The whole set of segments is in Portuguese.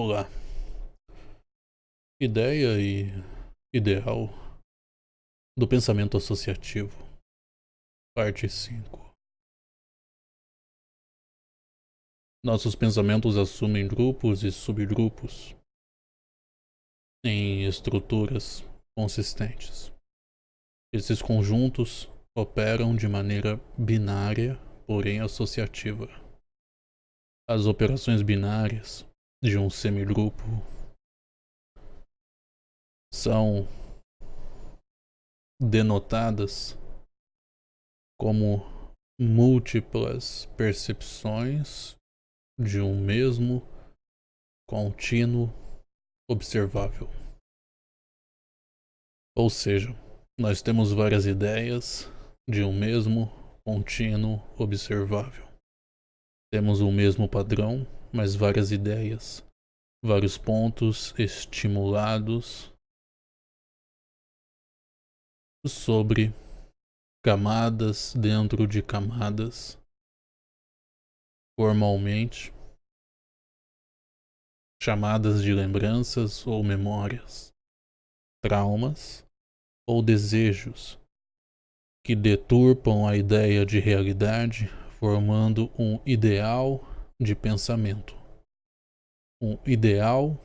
Olá. Ideia e ideal do pensamento associativo. Parte 5. Nossos pensamentos assumem grupos e subgrupos em estruturas consistentes. Esses conjuntos operam de maneira binária, porém associativa. As operações binárias de um semigrupo são denotadas como múltiplas percepções de um mesmo contínuo observável. Ou seja, nós temos várias ideias de um mesmo contínuo observável. Temos o mesmo padrão, mas várias ideias, vários pontos estimulados sobre camadas dentro de camadas, formalmente chamadas de lembranças ou memórias, traumas ou desejos que deturpam a ideia de realidade, formando um ideal de pensamento, um ideal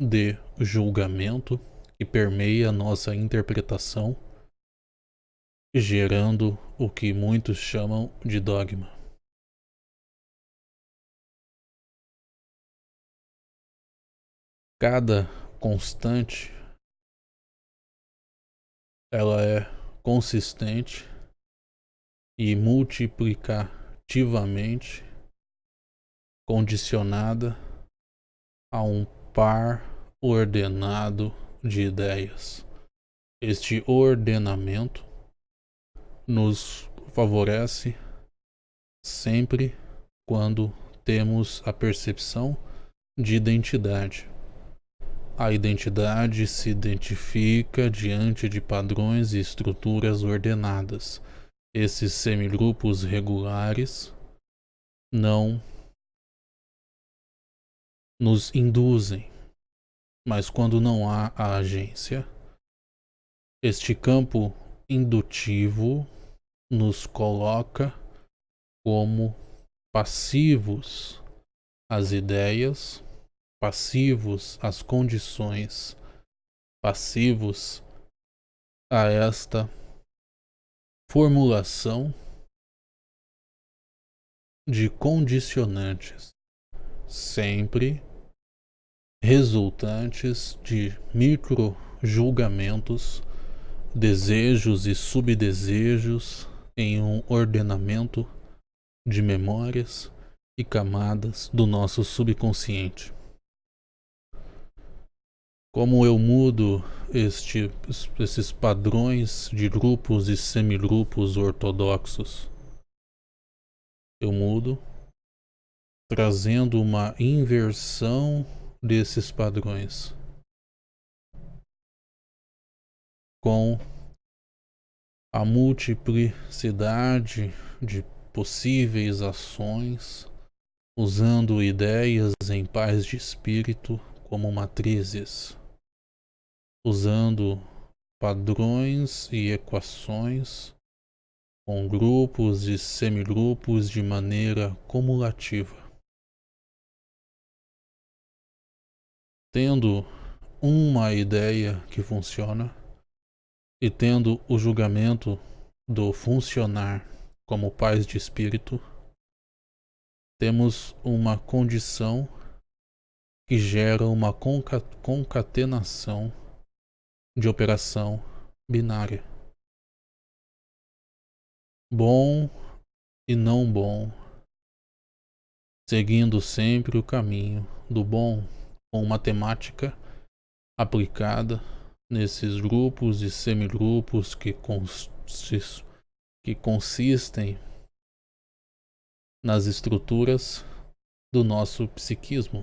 de julgamento que permeia nossa interpretação, gerando o que muitos chamam de dogma. Cada constante ela é consistente e multiplicativamente condicionada a um par ordenado de ideias. Este ordenamento nos favorece sempre quando temos a percepção de identidade a identidade se identifica diante de padrões e estruturas ordenadas. Esses semigrupos regulares não nos induzem, mas quando não há a agência, este campo indutivo nos coloca como passivos às ideias passivos às condições, passivos a esta formulação de condicionantes, sempre resultantes de micro julgamentos, desejos e subdesejos em um ordenamento de memórias e camadas do nosso subconsciente. Como eu mudo este, esses padrões de grupos e semigrupos ortodoxos? Eu mudo trazendo uma inversão desses padrões com a multiplicidade de possíveis ações usando ideias em paz de espírito como matrizes usando padrões e equações com grupos e semigrupos de maneira cumulativa. Tendo uma ideia que funciona e tendo o julgamento do funcionar como paz de espírito, temos uma condição que gera uma concatenação de operação binária. Bom e não bom, seguindo sempre o caminho do bom com matemática aplicada nesses grupos e semigrupos que, consist, que consistem nas estruturas do nosso psiquismo.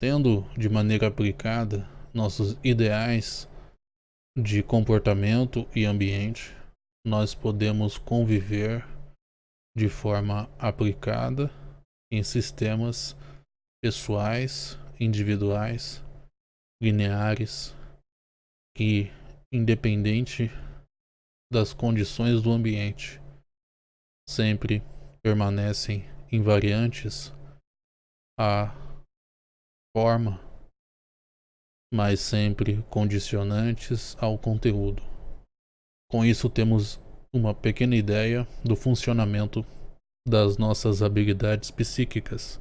Tendo de maneira aplicada nossos ideais de comportamento e ambiente, nós podemos conviver de forma aplicada em sistemas pessoais, individuais, lineares que, independente das condições do ambiente, sempre permanecem invariantes à forma, mas sempre condicionantes ao conteúdo. Com isso, temos uma pequena ideia do funcionamento das nossas habilidades psíquicas,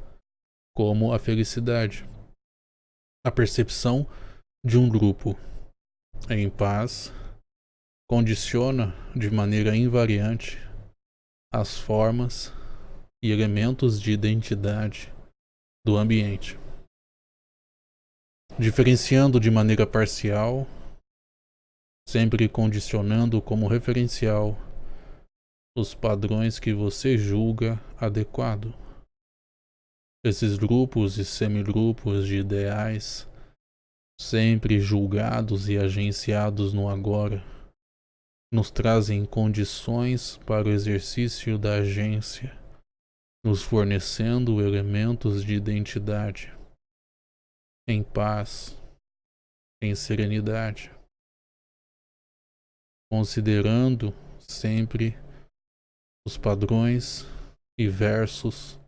como a felicidade, a percepção de um grupo em paz condiciona de maneira invariante as formas e elementos de identidade do ambiente, diferenciando de maneira parcial, sempre condicionando como referencial os padrões que você julga adequado. Esses grupos e semigrupos de ideais, sempre julgados e agenciados no agora, nos trazem condições para o exercício da agência, nos fornecendo elementos de identidade, em paz, em serenidade, considerando sempre os padrões e versos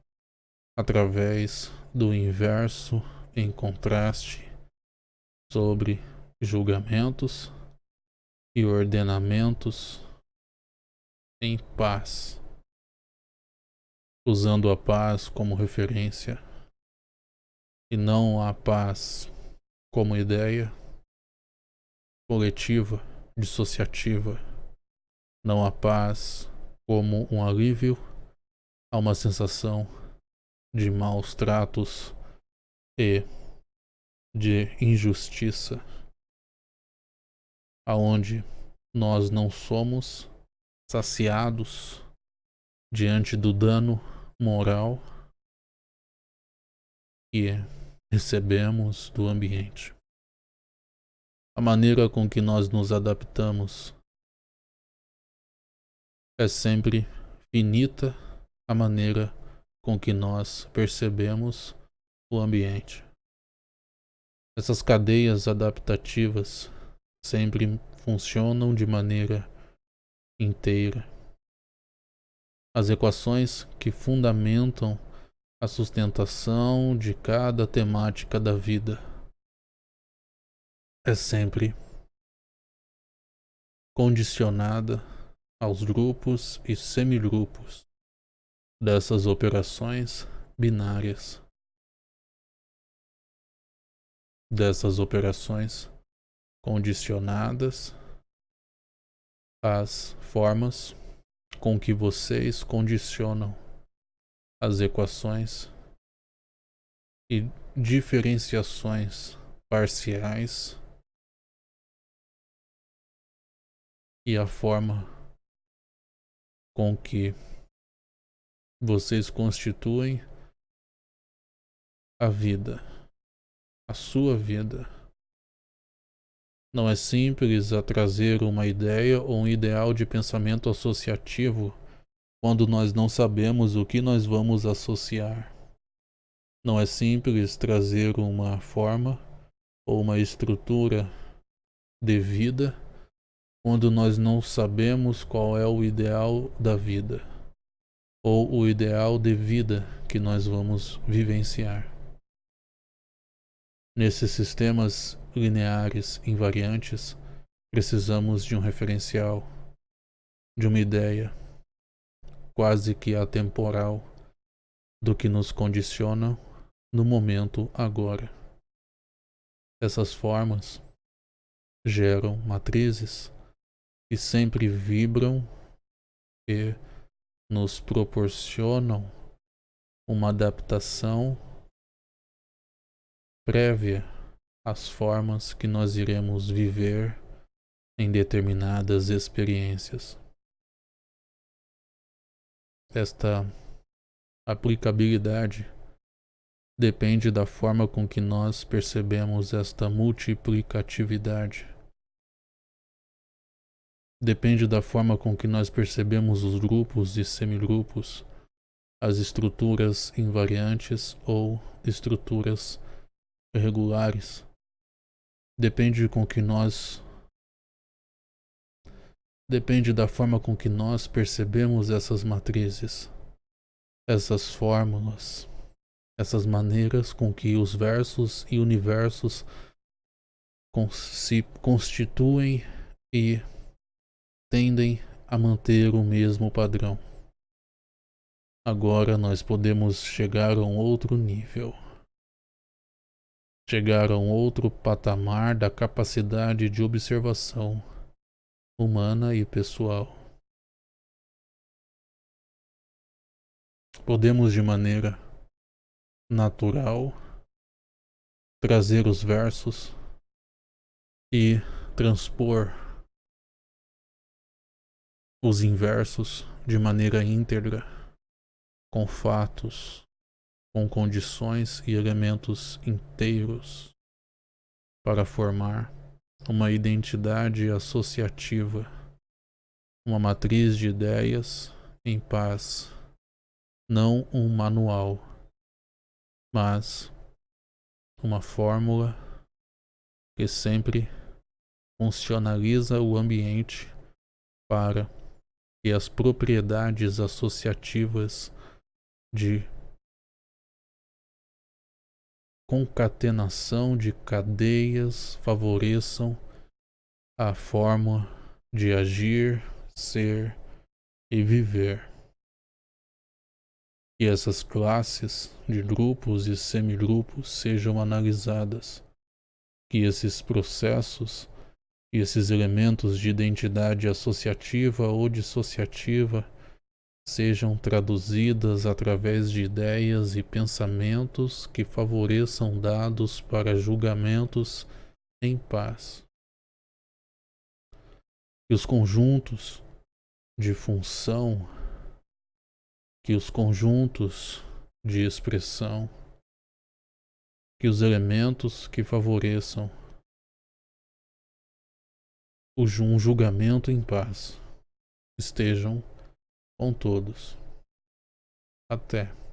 através do inverso em contraste sobre julgamentos e ordenamentos em paz, usando a paz como referência e não a paz como ideia coletiva, dissociativa, não a paz como um alívio. A uma sensação de maus tratos e de injustiça. Aonde nós não somos saciados diante do dano moral que recebemos do ambiente. A maneira com que nós nos adaptamos é sempre finita a maneira com que nós percebemos o ambiente. Essas cadeias adaptativas sempre funcionam de maneira inteira. As equações que fundamentam a sustentação de cada temática da vida é sempre condicionada aos grupos e semigrupos dessas operações binárias, dessas operações condicionadas às formas com que vocês condicionam as equações e diferenciações parciais e a forma com que vocês constituem a vida, a sua vida. Não é simples a trazer uma ideia ou um ideal de pensamento associativo quando nós não sabemos o que nós vamos associar. Não é simples trazer uma forma ou uma estrutura de vida quando nós não sabemos qual é o ideal da vida ou o ideal de vida que nós vamos vivenciar. Nesses sistemas lineares invariantes, precisamos de um referencial, de uma ideia quase que atemporal do que nos condiciona no momento agora. Essas formas geram matrizes e sempre vibram e nos proporcionam uma adaptação prévia às formas que nós iremos viver em determinadas experiências. Esta aplicabilidade depende da forma com que nós percebemos esta multiplicatividade. Depende da forma com que nós percebemos os grupos e semigrupos, as estruturas invariantes ou estruturas regulares. Depende com que nós depende da forma com que nós percebemos essas matrizes, essas fórmulas, essas maneiras com que os versos e universos se constituem e tendem a manter o mesmo padrão. Agora nós podemos chegar a um outro nível. Chegar a um outro patamar da capacidade de observação humana e pessoal. Podemos de maneira natural trazer os versos e transpor os inversos de maneira íntegra com fatos, com condições e elementos inteiros para formar uma identidade associativa, uma matriz de ideias em paz, não um manual, mas uma fórmula que sempre funcionaliza o ambiente para que as propriedades associativas de concatenação de cadeias favoreçam a forma de agir, ser e viver. Que essas classes de grupos e semigrupos sejam analisadas, que esses processos e esses elementos de identidade associativa ou dissociativa sejam traduzidas através de ideias e pensamentos que favoreçam dados para julgamentos em paz. Que os conjuntos de função, que os conjuntos de expressão, que os elementos que favoreçam um julgamento em paz estejam com todos. Até.